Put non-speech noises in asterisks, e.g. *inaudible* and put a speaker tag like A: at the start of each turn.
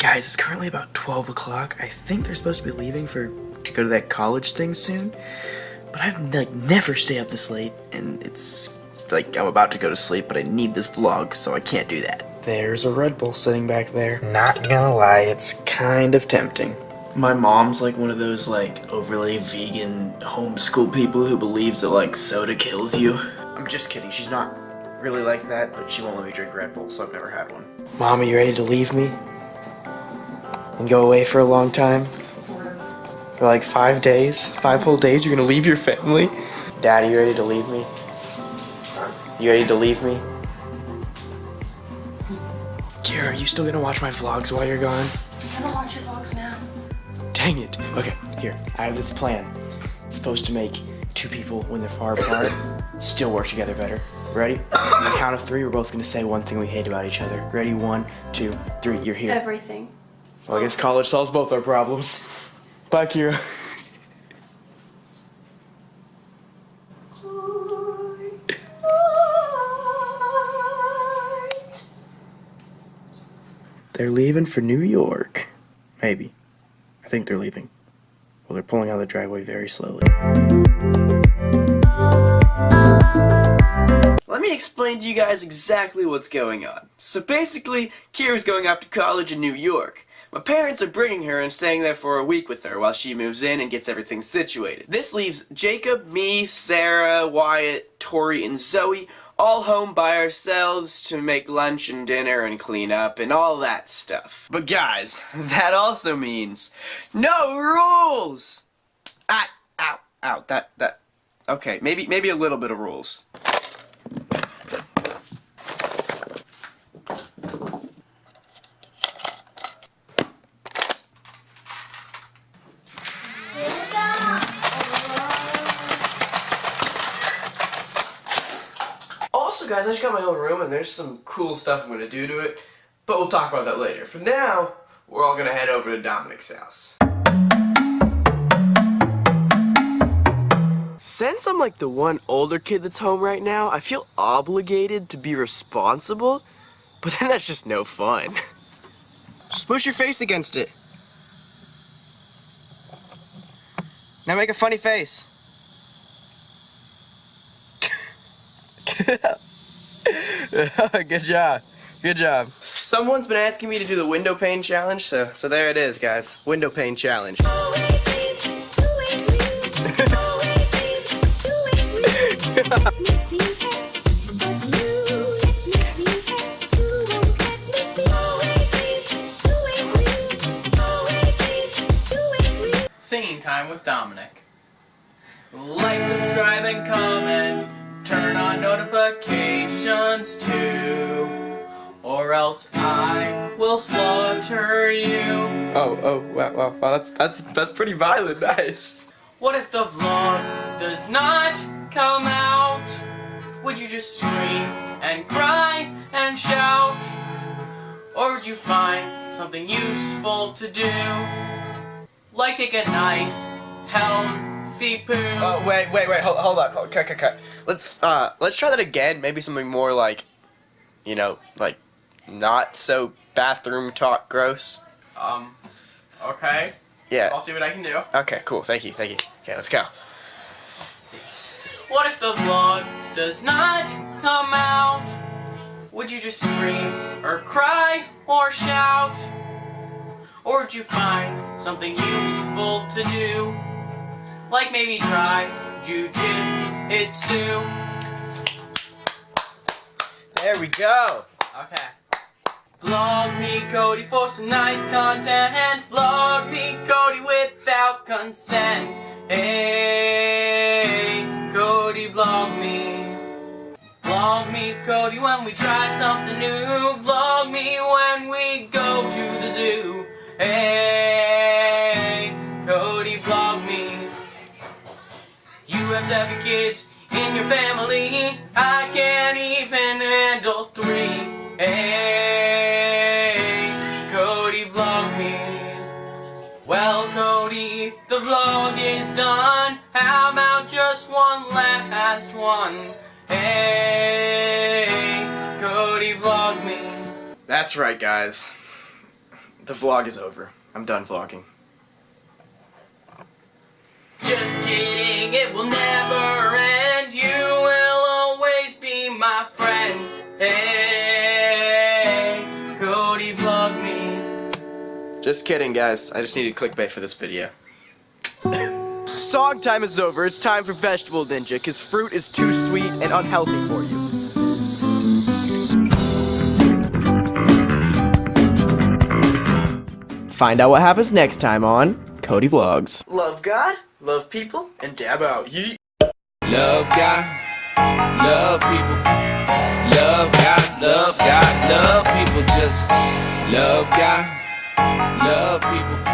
A: Guys, it's currently about 12 o'clock. I think they're supposed to be leaving for to go to that college thing soon. But I've like never stay up this late, and it's like I'm about to go to sleep, but I need this vlog, so I can't do that. There's a Red Bull sitting back there. Not gonna lie, it's kind of tempting. My mom's like one of those like overly vegan homeschool people who believes that like soda kills you. I'm just kidding, she's not really like that, but she won't let me drink Red Bull, so I've never had one. Mom, are you ready to leave me? And go away for a long time? For like five days? Five whole days? You're gonna leave your family? Dad, are you ready to leave me? You ready to leave me? Kira, are you still gonna watch my vlogs while you're gone?
B: I don't watch your vlogs now.
A: Dang it. Okay, here. I have this plan. It's supposed to make two people, when they're far apart, still work together better. Ready? On the count of three, we're both gonna say one thing we hate about each other. Ready? One, two, three. You're here.
B: Everything.
A: Well, I guess college solves both our problems. *laughs* Bye, Kira. They're leaving for New York. Maybe. I think they're leaving. Well, they're pulling out of the driveway very slowly. Let me explain to you guys exactly what's going on. So basically, Kira's going off to college in New York. My parents are bringing her and staying there for a week with her while she moves in and gets everything situated. This leaves Jacob, me, Sarah, Wyatt, Tori, and Zoe all home by ourselves to make lunch and dinner and clean up and all that stuff. But guys, *laughs* that also means no rules! Ah, ow, ow, that, that, okay, maybe, maybe a little bit of rules. Guys, I just got my own room, and there's some cool stuff I'm going to do to it, but we'll talk about that later. For now, we're all going to head over to Dominic's house. Since I'm like the one older kid that's home right now, I feel obligated to be responsible, but then that's just no fun. Just push your face against it. Now make a funny face. *laughs* Good job. Good job. Someone's been asking me to do the window pane challenge, so so there it is, guys. Window pane challenge.
C: Singing time with Dominic. Like, subscribe, and comment. Turn on notifications too. Or else I will slaughter you.
A: Oh, oh, wow, wow, wow, that's that's that's pretty violent, *laughs* nice.
C: What if the vlog does not come out? Would you just scream and cry and shout? Or would you find something useful to do? Like take a nice, healthy poo.
A: Oh, wait, wait, wait, hold, hold on, hold, cut, cut, cut. Let's, uh, let's try that again, maybe something more like, you know, like, not so bathroom talk gross.
C: Um, okay.
A: Yeah.
C: I'll see what I can do.
A: Okay, cool, thank you, thank you. Okay, let's go.
C: Let's see. What if the vlog does not come out? Would you just scream or cry or shout? Or would you find something useful to do? Like maybe try jujitsu.
A: There we go.
C: Okay. Vlog me Cody for some nice content. Vlog me Cody without consent. Hey, Cody vlog me. Vlog me Cody when we try something new. Vlog me when we go You have kids in your family. I can't even handle three. Hey, Cody vlog me. Well, Cody, the vlog is done. How about just one last one? Hey, Cody vlog me.
A: That's right, guys. The vlog is over. I'm done vlogging.
C: Just kidding, it will never
A: Just kidding, guys. I just needed clickbait for this video. *laughs* Song time is over. It's time for Vegetable Ninja, because fruit is too sweet and unhealthy for you.
D: Find out what happens next time on Cody Vlogs.
A: Love God, love people, and dab out. Yeet.
E: Love God, love people. Love God, love God, love people. Just love God, love people.